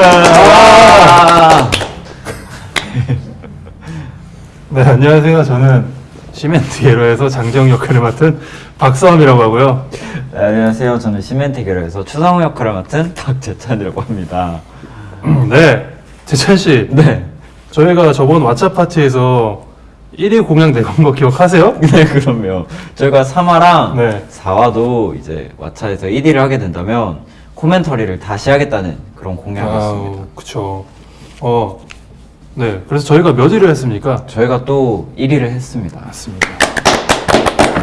아! 네, 안녕하세요. 저는 시멘트 예로에서 장정 역할을 맡은 박사원이라고 하고요. 네, 안녕하세요. 저는 시멘트 계열에서 추상호 역할을 맡은 박재찬이라고 합니다. 네, 재찬 씨. 네. 저희가 저번 왓챠 파티에서 1위 공약 내건 거 기억하세요? 네, 그럼요. 저희가 3화랑 네. 4화도 이제 왓챠에서 1위를 하게 된다면 코멘터리를 다시 하겠다는 그런 공약이었습니다. 그쵸. 어, 네. 그래서 저희가 몇 위를 했습니까? 저희가 또 1위를 했습니다. 맞습니다.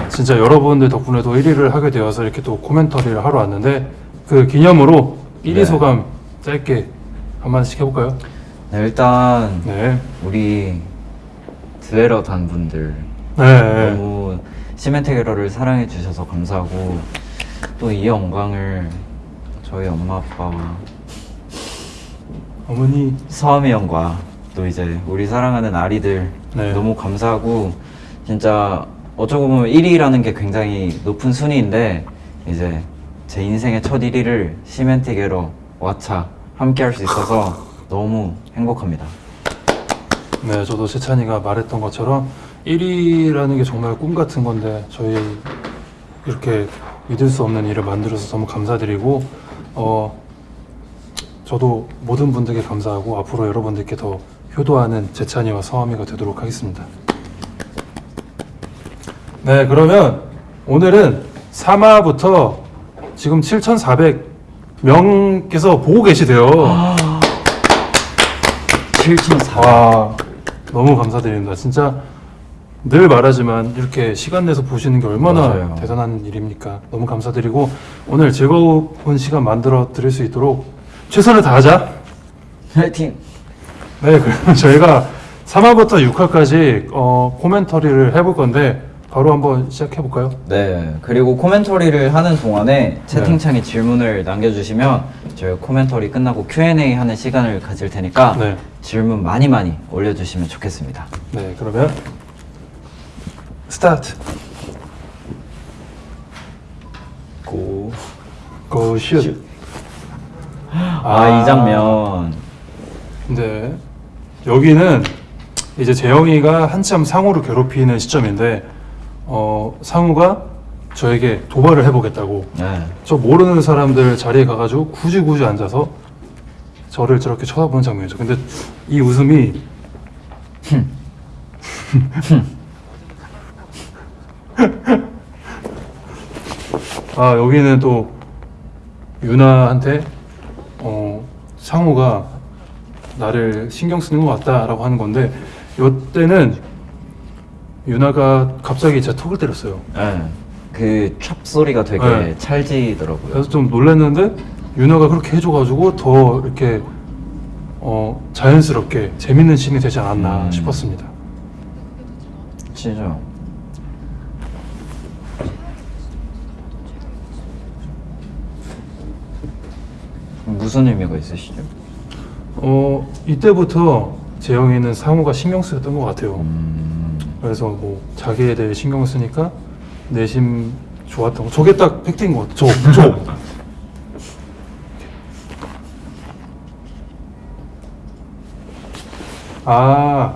진짜 여러분들 덕분에도 1위를 하게 되어서 이렇게 또 코멘터리를 하러 왔는데 그 기념으로 1위 네. 소감 짧게 한마디씩 해볼까요? 네, 일단 네. 우리 드웨러 단분들 네. 너무 시멘트 게러를 사랑해 주셔서 감사하고 또 이 영광을 저희 엄마 아빠와 어머니 서함이 형과 또 이제 우리 사랑하는 아리들 네. 너무 감사하고 진짜 어쩌고 보면 1위라는 게 굉장히 높은 순위인데 이제 제 인생의 첫 1위를 시멘트 게러 왓챠 함께 할 수 있어서 너무 행복합니다. 네, 저도 재찬이가 말했던 것처럼 1위라는 게 정말 꿈 같은 건데 저희 이렇게 믿을 수 없는 일을 만들어서 너무 감사드리고 어 저도 모든 분들께 감사하고 앞으로 여러분들께 더 효도하는 재찬이와 서아미가 되도록 하겠습니다. 네, 그러면 오늘은 3화부터 지금 7,400명께서 보고 계시대요. 7,400. 와 너무 감사드립니다. 진짜 늘 말하지만 이렇게 시간 내서 보시는 게 얼마나 맞아요. 대단한 일입니까? 너무 감사드리고 오늘 즐거운 시간 만들어 드릴 수 있도록 최선을 다하자. 화이팅! 네, 그럼 저희가 3화부터 6화까지 어, 코멘터리를 해볼 건데 바로 한번 시작해 볼까요? 네, 그리고 코멘터리를 하는 동안에 채팅창에 질문을 남겨주시면 저희 코멘터리 끝나고 Q&A 하는 시간을 가질 테니까 네. 질문 많이 많이 올려주시면 좋겠습니다. 네, 그러면 스타트. 고. 고 슛. 아, 이 장면. 네. 여기는 이제 재영이가 한참 상우를 괴롭히는 시점인데 어, 상우가 저에게 도발을 해보겠다고 네. 저 모르는 사람들 자리에 가가지고 굳이 굳이 앉아서 저를 저렇게 쳐다보는 장면이죠. 근데 이 웃음이 아 여기는 또 유나한테 어, 상우가 나를 신경 쓰는 것 같다라고 하는 건데 이때는 유나가 갑자기 제 턱을 때렸어요. 네. 그찹 소리가 되게 네. 찰지더라고요. 그래서 좀 놀랐는데 유나가 그렇게 해줘가지고 더 이렇게 어, 자연스럽게 재밌는 씬이 되지 않았나 음. 싶었습니다. 진짜. 무슨 의미가 있으시죠? 어 이때부터 재영이는 상우가 신경 쓰였던 것 같아요. 음, 그래서 뭐 자기에 대해 신경 쓰니까 내심 좋았던 거. 저게 딱 팩트인 것 같아. 저, 저. 아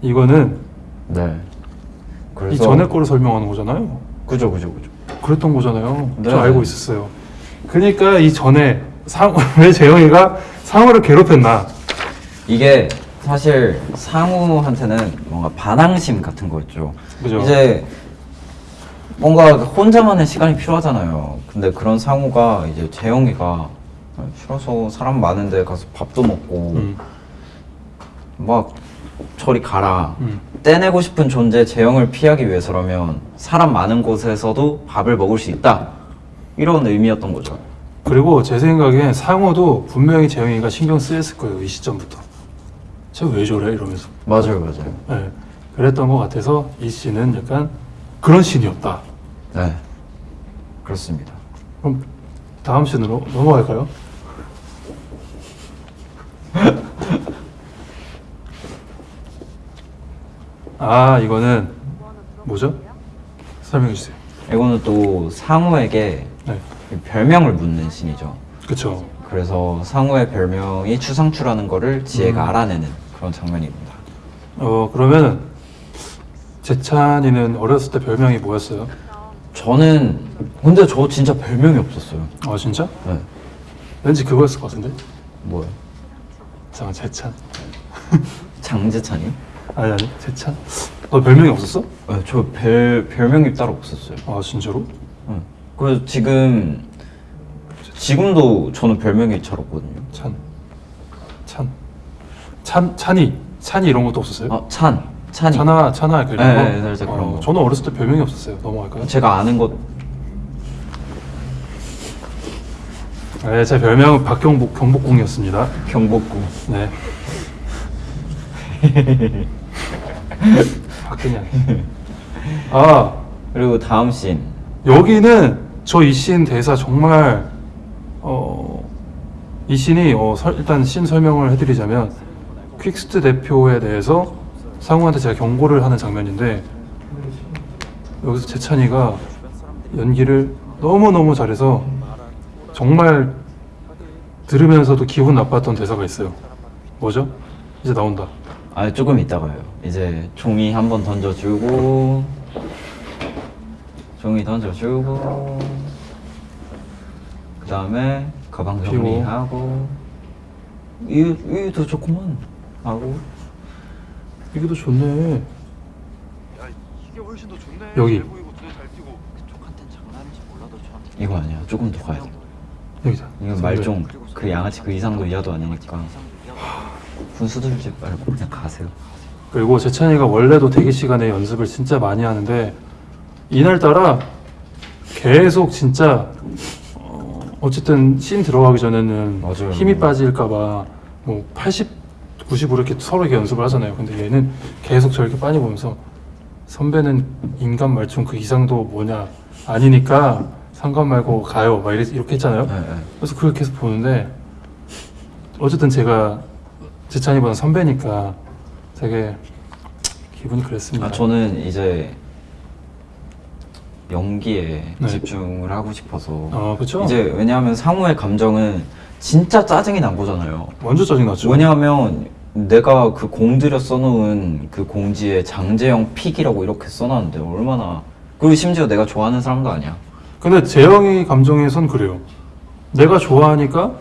이거는 네. 이 그래서 전에 거를 설명하는 거잖아요. 그죠, 그죠, 그죠. 그랬던 거잖아요. 네. 저 알고 있었어요. 그러니까 이 전에 상, 왜 재영이가 상우를 괴롭혔나? 이게 사실 상우한테는 뭔가 반항심 같은 거였죠. 그죠? 이제 뭔가 혼자만의 시간이 필요하잖아요. 근데 그런 상우가 이제 재영이가 싫어서 사람 많은데 가서 밥도 먹고 음, 막 저리 가라. 음. 떼내고 싶은 존재 재영을 피하기 위해서라면 사람 많은 곳에서도 밥을 먹을 수 있다. 이런 의미였던 거죠. 그리고 제 생각엔 상우도 분명히 재영이가 신경 쓰였을 거예요. 이 시점부터. 쟤 왜 저래? 이러면서. 맞아요, 맞아요. 네, 그랬던 것 같아서 이 씬은 약간 그런 씬이었다. 네. 그렇습니다. 그럼 다음 씬으로 넘어갈까요? 아 이거는 뭐죠? 설명해 주세요. 이거는 또 상우에게 네, 별명을 묻는 신이죠. 그쵸. 그래서 상우의 별명이 추상추라는 거를 지혜가 음. 알아내는 그런 장면입니다. 어 그러면 재찬이는 어렸을 때 별명이 뭐였어요? 저는 근데 저 진짜 별명이 없었어요. 아 진짜? 네. 왠지 그거였을 것 같은데? 뭐요? 잠깐 재찬. 장재찬이요? 아니 아니 재찬. 너 별명이 없었어? 네, 저 별, 별명이 따로 없었어요. 아 진짜로? 네. 그래서 지금 지금도 저는 별명이 잘 없거든요. 찬. 찬. 찬 찬이 찬이 이런 것도 없었어요? 아, 찬, 찬이. 찬아 찬아 그 이런 네, 거. 네, 살짝 그런 어, 거. 저는 어렸을 때 별명이 없었어요. 넘어갈까요? 제가 아는 것 네, 제 별명은 박경복 경복궁이었습니다. 경복궁. 네. 박근양. 아 그리고 다음 씬. 여기는 저이씬 대사 정말 어, 이 씬이 어, 설- 일단 씬 설명을 해드리자면 퀵스트 대표에 대해서 상우한테 제가 경고를 하는 장면인데 여기서 재찬이가 연기를 너무너무 잘해서 정말 들으면서도 기분 나빴던 대사가 있어요 뭐죠? 이제 나온다 아 조금 이따가요. 이제 종이 한번 던져주고 종이 던져주고 그 다음에 가방. 정리하고 이 이도 좋구만 하고 이게 더 좋네 야 이게 훨씬 더 좋네. 여기. 잘 보이고 눈에 잘 띄고. 그쪽한텐 장난인지 몰라도 저한테 이거 아니야. 조금 더 가야 돼. 여기다 이건 말종 그 양아치 그 이상도 이하도 아니니까 분수 들지 말고 그냥 가세요. 그리고 재찬이가 원래도 대기 시간에 연습을 진짜 많이 하는데 이날따라 계속 진짜 어, 어쨌든 씬 들어가기 전에는 맞아요. 힘이 빠질까봐 뭐 80, 90으로 이렇게 서로 이렇게 연습을 하잖아요. 근데 얘는 계속 저렇게 빤히 보면서 선배는 인간 말총 그 이상도 뭐냐 아니니까 상관 말고 가요 막 이렇게, 이렇게 했잖아요. 네, 네. 그래서 그걸 계속 보는데 어쨌든 제가 재찬이보다 선배니까 되게 기분이 그랬습니다. 아 저는 이제 연기에 네. 집중을 하고 싶어서 어, 그쵸? 이제 왜냐하면 상우의 감정은 진짜 짜증이 난 거잖아요. 완전 짜증났죠. 왜냐하면 내가 그 공들여 써놓은 그 공지에 장재영 픽이라고 이렇게 써놨는데 얼마나 그리고 심지어 내가 좋아하는 사람도 아니야. 근데 재영이 감정에선 그래요. 내가 좋아하니까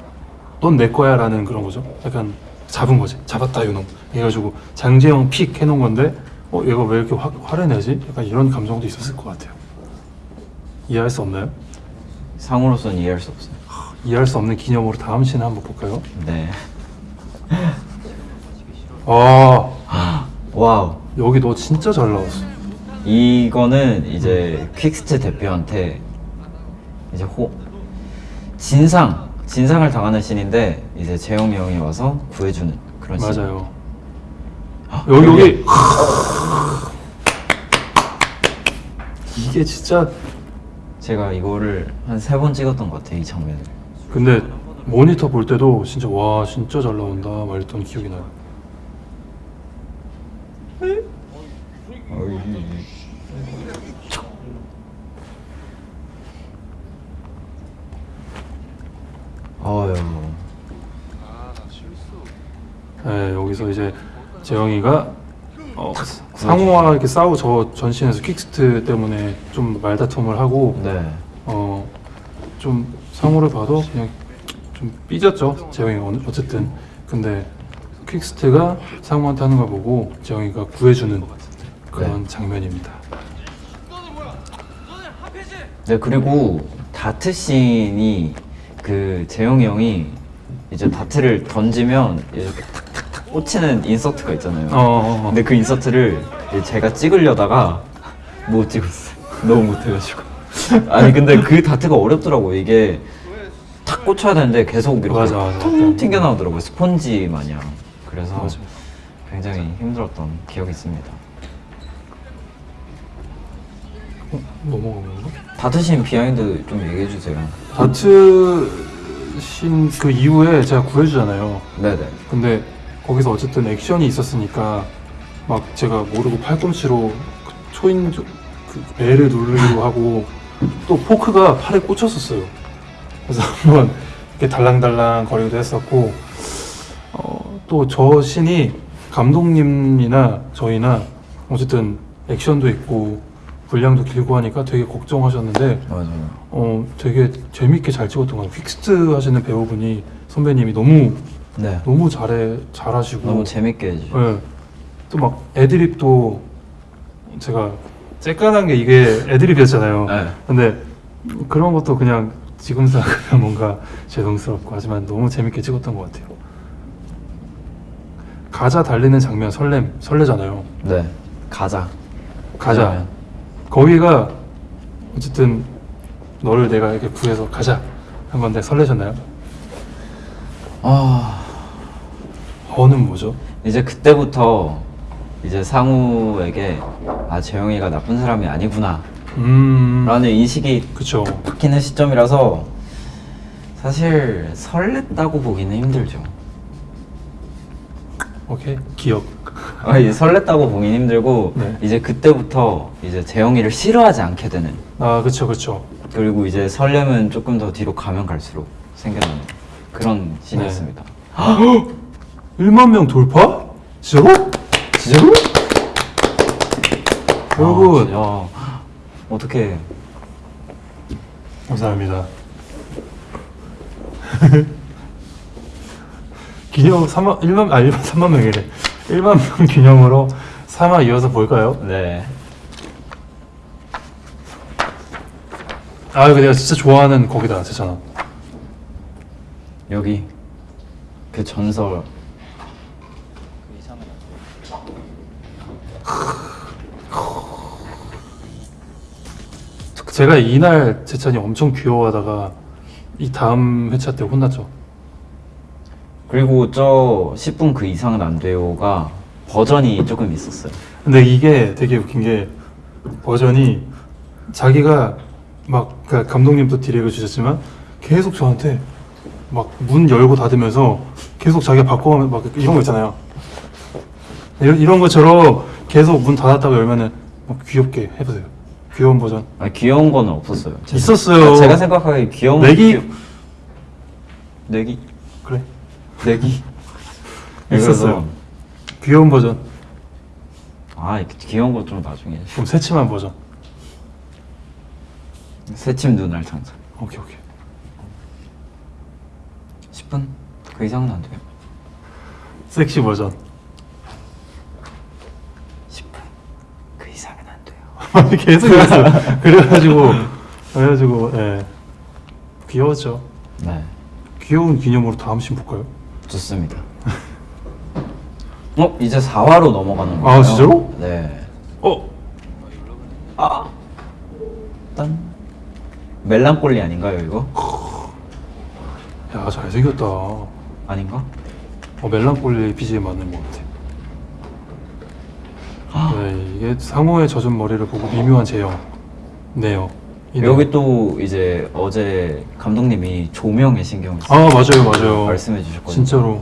넌 내 거야 라는 그런 거죠. 약간 잡은 거지. 잡았다 이놈. 해가지고 장재영 픽 해놓은 건데 어 얘가 왜 이렇게 화, 화를 내지? 약간 이런 감정도 있었을 것 같아요. 이해할 수 없나요? 상우로서는 이해할 수 없어요. 이해할 수 없는 기념으로 다음 씬 한번 볼까요? 네. 아 Wow. 여기 너 진짜 잘 나왔어. 이거는 이제 퀵스트 대표한테 이제 호 진상 진상을 당하는 씬인데 이제 재영이 형이 와서 구해주는 그런 씬. 맞아요. 여기 여기 이게 진짜 제가 이거를 한 세 번 찍었던 것 같아요 이 장면을. 근데 모니터 볼 때도 진짜 와 진짜 잘 나온다 막 이랬던 기억이 나요. 실수. 네, 여기서 이제 재영이가 어, 상호와 이렇게 싸우 저 전신에서 킥스트 때문에 좀 말다툼을 하고 네. 어 좀 상호를 봐도 그냥 좀 삐졌죠 재영이가 어쨌든 근데 퀵스트가 상호한테 하는 걸 보고 재영이가 구해주는 그런 네. 장면입니다. 네 그리고 다트 씬이 그 재영이 형이 이제 다트를 던지면 이렇게 꽂히는 인서트가 있잖아요. 어, 어, 어. 근데 그 인서트를 제가 찍으려다가 못 찍었어요. 너무 못해가지고. 아니 근데 그 다트가 어렵더라고. 이게 탁 꽂혀야 되는데 계속 이렇게 맞아, 맞아. 통 튕겨 나오더라고요. 스폰지 마냥. 그래서 맞아. 굉장히 힘들었던 기억이 있습니다. 넘어간 건가? 다트 씬 비하인드 좀 얘기해 주세요. 다트 신 그 이후에 제가 구해주잖아요. 네네. 근데 거기서 어쨌든 액션이 있었으니까 막 제가 모르고 팔꿈치로 그 초인 조- 그 배를 누르기도 하고 또 포크가 팔에 꽂혔었어요. 그래서 한번 이렇게 달랑달랑 거리기도 했었고 어, 또 저 신이 감독님이나 저희나 어쨌든 액션도 있고 분량도 길고 하니까 되게 걱정하셨는데 맞아요. 어 되게 재밌게 잘 찍었던 것 같아요. 픽스트 하시는 배우분이 선배님이 너무 네. 너무 잘해 잘하시고 너무 재밌게 해주죠. 예. 또막 애드립도 제가 쬐깐한 게 이게 애드립이었잖아요. 네. 근데 그런 것도 그냥 지금 생각하면 뭔가 죄송스럽고 하지만 너무 재밌게 찍었던 것 같아요. 가자 달리는 장면 설렘 설레잖아요. 네. 가자. 가자. 그러면. 거기가 어쨌든 너를 내가 이렇게 구해서 가자 한 건데 설레셨나요? 아 어 는 뭐죠? 이제 그때부터 이제 상우에게 아 재영이가 나쁜 사람이 아니구나 음, 라는 인식이 그쵸. 바뀌는 시점이라서 사실 설렜다고 보기는 힘들죠. 오케이 기억. 아, 이제 설렜다고 보기는 힘들고 네. 이제 그때부터 이제 재영이를 싫어하지 않게 되는 아 그쵸 그쵸. 그리고 이제 설렘은 조금 더 뒤로 가면 갈수록 생겨나는 그런 씬이었습니다. 1만 명 돌파? 진짜로? 진짜로? 여러분 아, 어떻게 감사합니다. 기념 3만 1만 아 1만 3만 명이래. 1만 명 기념으로 3화 이어서 볼까요? 네 아 이거 내가 진짜 좋아하는 거기다 제잖아. 여기 그 전설 그 이상은 제가 이날 제찬이 엄청 귀여워하다가 이 다음 회차 때 혼났죠. 그리고 저 10분 그 이상은 안 돼요가 버전이 조금 있었어요. 근데 이게 되게 웃긴 게 버전이 자기가 막 그러니까 감독님도 디렉을 주셨지만 계속 저한테 막 문 열고 닫으면서 계속 자기가 바꿔가면 막 이런 거 있잖아요. 이런, 이런 것처럼 계속 문 닫았다가 열면은 막 귀엽게 해보세요. 귀여운 버전. 아 귀여운 거는 없었어요. 제- 있었어요. 아, 제가 생각하기에 귀여운 내기? 귀여- 내기 그래. 내기 있었어요. 귀여운 버전. 아 귀여운 거 좀 나중에 그럼 새침한 버전. 새침 눈알 장착 오케이 오케이. 10분 그 이상은 안 돼요. 섹시 버전. 10분 그 이상은 안 돼요. 계속 이랬어요. 그래가지고 그래가지고 예 귀여웠죠. 네 귀여운 기념으로 다음 씬 볼까요? 좋습니다. 어 이제 4화로 넘어가는 거예요. 아, 진짜로? 네. 어 아 딴 멜랑꼴리 아닌가요 이거? 야 잘생겼다. 어, 아닌가? 멜랑콜리 BGM 맞는 것 같아. 네, 이게 상우의 젖은 머리를 보고 미묘한 재영. 네요. 이 여기. 또 이제 어제 감독님이 조명에 신경을 아 맞아요 맞아요. 말씀해 주셨거든요. 진짜로.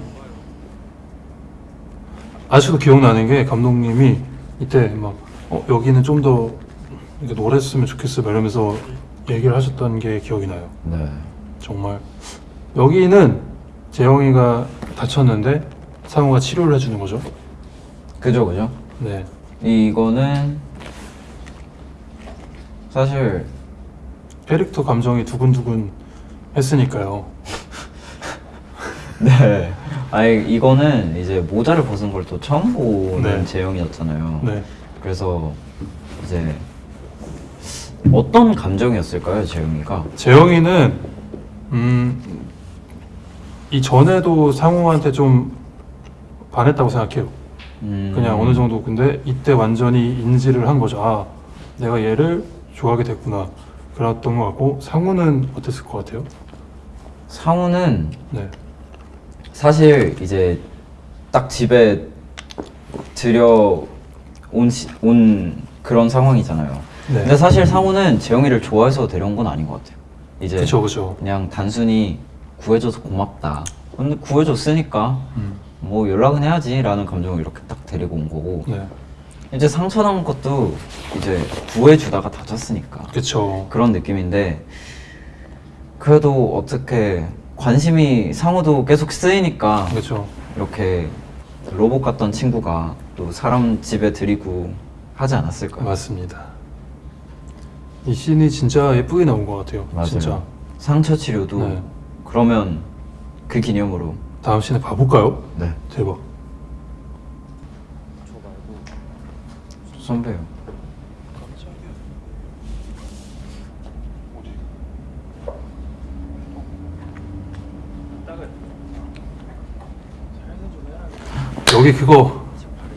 아직도 기억나는 게 감독님이 이때 막 어, 여기는 좀 더 노랬으면 좋겠어 막 이러면서 얘기를 하셨던 게 기억이 나요. 네. 정말 여기는 재영이가 다쳤는데 상우가 치료를 해주는 거죠. 그죠 그죠. 네. 이거는 사실 캐릭터 감정이 두근두근 했으니까요. 네. 아니 이거는 이제 모자를 벗은 걸 또 처음 보는 네. 재영이었잖아요. 네. 그래서 이제 어떤 감정이었을까요, 재영이가? 재영이는 음, 이 전에도 상우한테 좀 반했다고 생각해요. 음, 그냥 어느 정도 근데 이때 완전히 인지를 한 거죠. 아, 내가 얘를 좋아하게 됐구나. 그랬던 것 같고 상우는 어땠을 것 같아요? 상우는 네. 사실 이제 딱 집에 들여온 시- 온 그런 상황이잖아요. 네. 근데 사실 상우는 재영이를 좋아해서 데려온 건 아닌 것 같아요. 이제 그쵸 그쵸. 그냥 단순히 구해줘서 고맙다. 근데 구해줬으니까 음. 뭐 연락은 해야지 라는 감정을 이렇게 딱 데리고 온 거고 네. 이제 상처난 것도 이제 구해주다가 다쳤으니까 그쵸. 그런 느낌인데 그래도 어떻게 관심이 상호도 계속 쓰이니까 그렇죠. 이렇게 로봇 같던 친구가 또 사람 집에 들이고 하지 않았을까? 맞습니다. 이 씬이 진짜 예쁘게 나온 것 같아요. 맞아요. 진짜. 상처 치료도 네. 그러면 그 기념으로 다음 씬에 봐볼까요? 네 대박. 저 말고 선배요. 여기 그거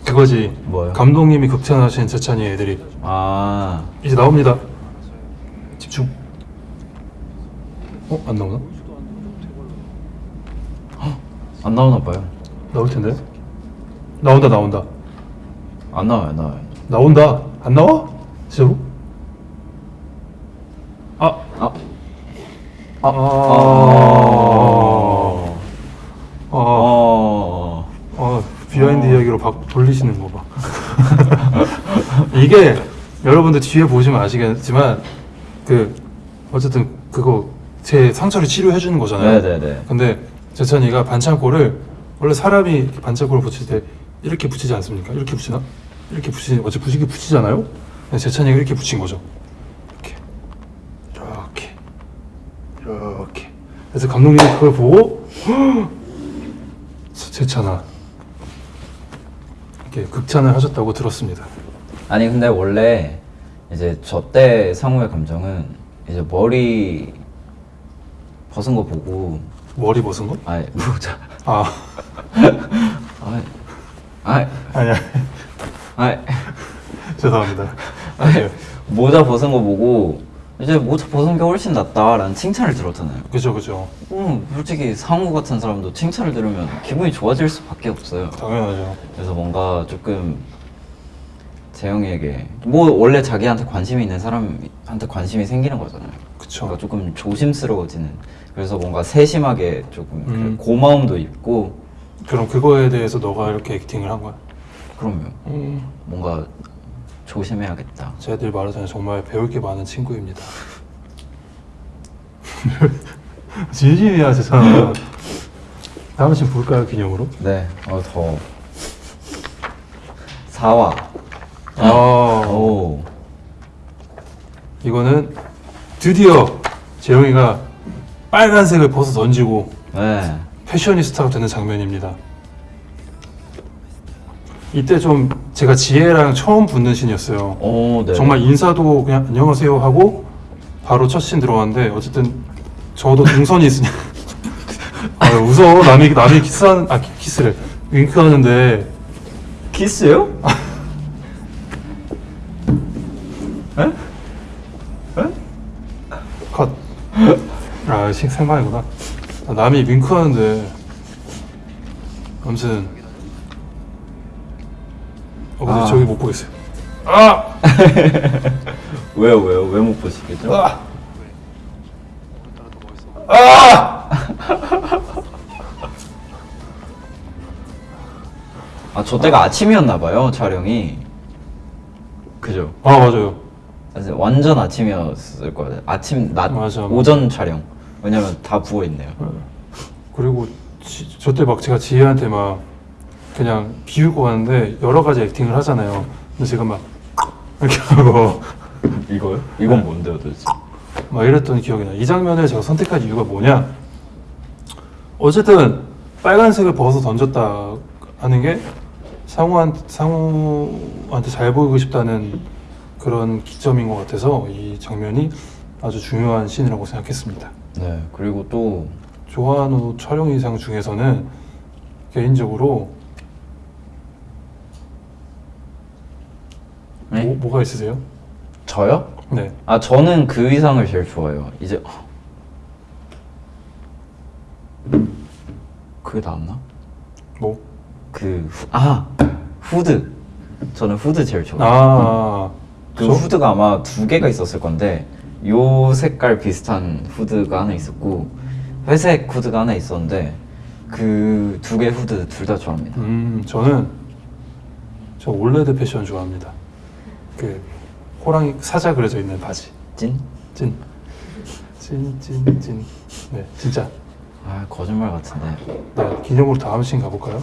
그거지. 뭐요? 감독님이 극찬하신 재찬이 애들이 아 이제 나옵니다. 집중. 어? 안 나오나? 안 나오나 봐요. 나올 텐데. 나온다 나온다. 안 나와요, 안 나와요. 나온다. 안 나와? 진짜로? 아. 아, 아. 아. 어, 아, 비하인드 이야기로 박 돌리시는 거 봐. 이게 여러분들 뒤에 보시면 아시겠지만 그 어쨌든 그거 제 상처를 치료해 주는 거잖아요. 네네네. 근데 재찬이가 반창고를 원래 사람이 반창고를 붙일 때 이렇게 붙이지 않습니까? 이렇게 붙이나? 이렇게 붙이 어째 붙이기 붙이잖아요. 근데 재찬이가 이렇게 붙인 거죠. 이렇게 이렇게 이렇게. 그래서 감독님이 그걸 보고 재찬아 이렇게 극찬을 하셨다고 들었습니다. 아니 근데 원래 이제 저 때 상우의 감정은 이제 머리 벗은 거 보고 머리 벗은 거? 아니 모자 아 아이 아이 아니야 아이 죄송합니다. 아니 모자 벗은 거 보고 이제 모자 벗은 게 훨씬 낫다라는 칭찬을 들었잖아요. 그죠 그죠 음, 솔직히 상우 같은 사람도 칭찬을 들으면 기분이 좋아질 수밖에 없어요. 당연하죠. 그래서 뭔가 조금 재영이에게 뭐 원래 자기한테 관심이 있는 사람한테 관심이 생기는 거잖아요. 그쵸. 그러니까 조금 조심스러워지는. 그래서 뭔가 세심하게 조금 그 음. 고마움도 있고 그럼 그거에 대해서 너가 이렇게 액팅을 한 거야? 그러면 음. 뭔가 조심해야겠다. 늘 말하잖아요. 정말 배울 게 많은 친구입니다. 진심이야, 세상. 다음 씬 볼까요, 기념으로? 네, 어 더워. 사와. 아, 오. 이거는 드디어 재영이가 빨간색을 벗어 던지고 네. 패셔니스타가 되는 장면입니다. 이때 좀 제가 지혜랑 처음 붙는 신이었어요. 오, 네. 정말 인사도 그냥 안녕하세요 하고 바로 첫 신 들어갔는데 어쨌든 저도 동선이 있으니 아 웃어 남이 남이 키스하는 아 키- 키스를 윙크하는데 키스요? 컷 아 생방이구나 아, 남이 윙크하는데 아무튼 어 근데 아. 저기 못 보겠어요 아! 왜요, 왜요? 왜 못 보시겠죠? 아! 멋있어. 아, 저 때가 아 침이었나 봐요, 촬영이. 그죠? 아 맞아요 그래서 완전 아침이었을 거예요. 아침, 낮, 맞아, 맞아. 오전 촬영. 왜냐면 다 부어 있네요. 그리고 저 때 막 제가 지혜한테 막 그냥 비우고 하는데 여러 가지 액팅을 하잖아요. 근데 제가 막 이렇게 하고 이거요? 이건 뭔데요, 도대체? 막 이랬던 기억이 나. 이 장면을 제가 선택한 이유가 뭐냐? 어쨌든 빨간색을 벗어 던졌다 하는 게 상우한 상우한테 잘 보이고 싶다는 그런 기점인 것 같아서 이 장면이 아주 중요한 씬이라고 생각했습니다. 네, 그리고 또, 조한우 촬영 의상 중에서는 개인적으로 네? 뭐, 뭐가 있으세요? 저요? 네. 아, 저는 그 의상을 제일 좋아해요. 이제, 그게 나왔나? 뭐? 그, 후, 아! 후드. 저는 후드 제일 좋아해요. 아, 그 저- 후드가 아마 두 개가 있었을 건데 요 색깔 비슷한 후드가 하나 있었고 회색 후드가 하나 있었는데 그 두 개 후드 둘 다 좋아합니다. 음, 저는 저 올레드 패션 좋아합니다. 그 호랑이 사자 그려져 있는 바지. 찐? 찐. 찐, 찐, 찐. 네, 진짜. 아 거짓말 같은데 네, 기념으로 다음 씬 가볼까요?